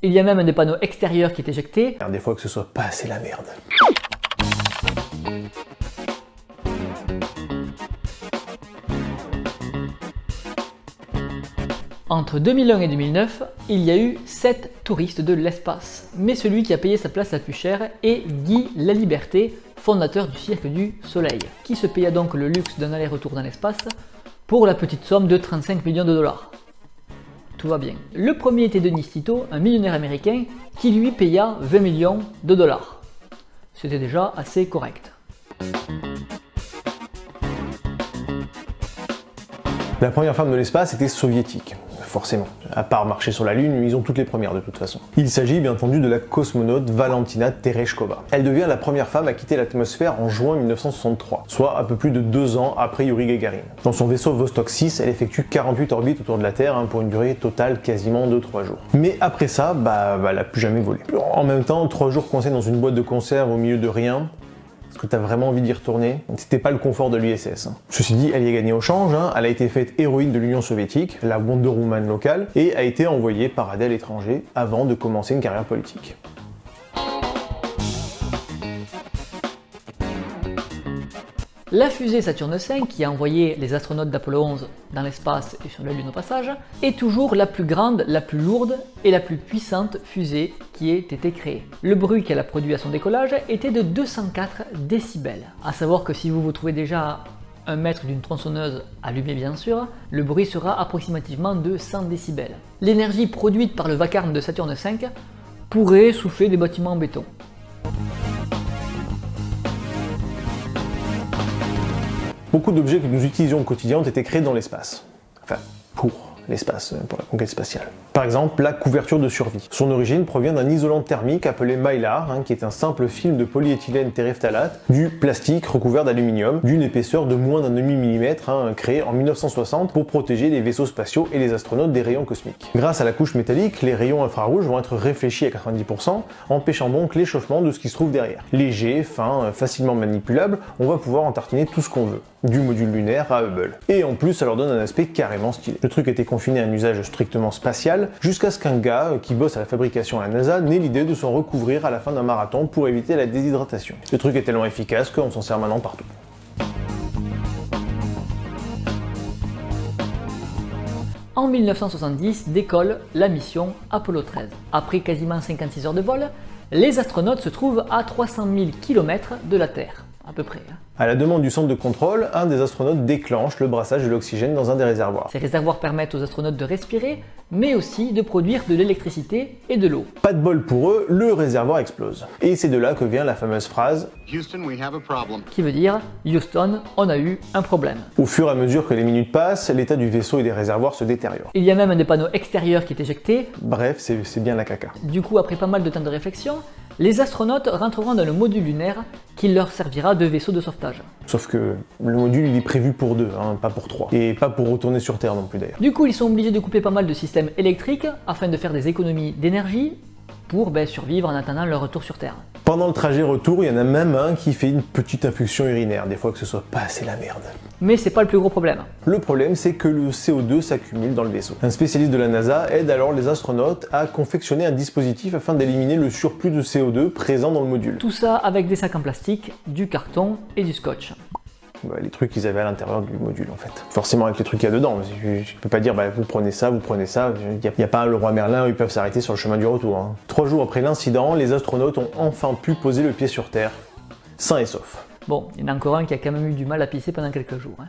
Il y a même des panneaux extérieurs qui est éjecté. Des fois que ce soit pas assez la merde. Entre 2001 et 2009, il y a eu 7 touristes de l'espace. Mais celui qui a payé sa place la plus chère est Guy Laliberté, fondateur du Cirque du Soleil, qui se paya donc le luxe d'un aller-retour dans l'espace pour la petite somme de 35 millions de dollars. Tout va bien. Le premier était Denis Tito, un millionnaire américain, qui lui paya 20 millions de dollars. C'était déjà assez correct. La première femme de l'espace était soviétique forcément. À part marcher sur la Lune, ils ont toutes les premières de toute façon. Il s'agit bien entendu de la cosmonaute Valentina Tereshkova. Elle devient la première femme à quitter l'atmosphère en juin 1963, soit un peu plus de deux ans après Yuri Gagarin. Dans son vaisseau Vostok 6, elle effectue 48 orbites autour de la Terre hein, pour une durée totale quasiment de 3 jours. Mais après ça, bah, bah, elle n'a plus jamais volé. En même temps, 3 jours coincés dans une boîte de conserve au milieu de rien, est-ce que tu as vraiment envie d'y retourner? C'était pas le confort de l'USS. Hein. Ceci dit, elle y a gagné au change, hein. elle a été faite héroïne de l'Union soviétique, la Wonder Woman locale, et a été envoyée parader à l'étranger avant de commencer une carrière politique. La fusée Saturne V, qui a envoyé les astronautes d'Apollo 11 dans l'espace et sur la Lune au passage, est toujours la plus grande, la plus lourde et la plus puissante fusée qui ait été créée. Le bruit qu'elle a produit à son décollage était de 204 décibels. A savoir que si vous vous trouvez déjà un mètre d'une tronçonneuse allumée bien sûr, le bruit sera approximativement de 100 décibels. L'énergie produite par le vacarme de Saturne V pourrait souffler des bâtiments en béton. Beaucoup d'objets que nous utilisions au quotidien ont été créés dans l'espace. Enfin, pour l'espace, euh, pour la conquête spatiale. Par exemple, la couverture de survie. Son origine provient d'un isolant thermique appelé Mylar, hein, qui est un simple film de polyéthylène terephthalate, du plastique recouvert d'aluminium, d'une épaisseur de moins d'un demi-millimètre, hein, créé en 1960 pour protéger les vaisseaux spatiaux et les astronautes des rayons cosmiques. Grâce à la couche métallique, les rayons infrarouges vont être réfléchis à 90%, empêchant donc l'échauffement de ce qui se trouve derrière. Léger, fin, facilement manipulable, on va pouvoir en tartiner tout ce qu'on veut, du module lunaire à Hubble. Et en plus, ça leur donne un aspect carrément stylé. Le truc était confiné à un usage strictement spatial, jusqu'à ce qu'un gars euh, qui bosse à la fabrication à la NASA n'ait l'idée de s'en recouvrir à la fin d'un marathon pour éviter la déshydratation. Le truc est tellement efficace qu'on s'en sert maintenant partout. En 1970 décolle la mission Apollo 13. Après quasiment 56 heures de vol, les astronautes se trouvent à 300 000 km de la Terre, à peu près. Hein. À la demande du centre de contrôle, un des astronautes déclenche le brassage de l'oxygène dans un des réservoirs. Ces réservoirs permettent aux astronautes de respirer, mais aussi de produire de l'électricité et de l'eau. Pas de bol pour eux, le réservoir explose. Et c'est de là que vient la fameuse phrase Houston, we have a problem. qui veut dire Houston, on a eu un problème. Au fur et à mesure que les minutes passent, l'état du vaisseau et des réservoirs se détériore. Il y a même des panneaux extérieurs qui est éjecté. Bref, c'est bien la caca. Du coup, après pas mal de temps de réflexion, les astronautes rentreront dans le module lunaire qui leur servira de vaisseau de sauvetage. Sauf que le module il est prévu pour deux, hein, pas pour trois. Et pas pour retourner sur Terre non plus d'ailleurs. Du coup, ils sont obligés de couper pas mal de systèmes électriques afin de faire des économies d'énergie pour ben, survivre en attendant leur retour sur Terre. Pendant le trajet retour, il y en a même un qui fait une petite infusion urinaire, des fois que ce soit pas assez la merde. Mais c'est pas le plus gros problème. Le problème, c'est que le CO2 s'accumule dans le vaisseau. Un spécialiste de la NASA aide alors les astronautes à confectionner un dispositif afin d'éliminer le surplus de CO2 présent dans le module. Tout ça avec des sacs en plastique, du carton et du scotch. Bah, les trucs qu'ils avaient à l'intérieur du module en fait. Forcément avec les trucs qu'il y a dedans, je, ne peux pas dire bah, vous prenez ça, vous prenez ça, il n'y a, pas le roi Merlin, ils peuvent s'arrêter sur le chemin du retour. Hein. Trois jours après l'incident, les astronautes ont enfin pu poser le pied sur Terre, sains et saufs. Bon, il y en a encore un qui a quand même eu du mal à pisser pendant quelques jours. Hein.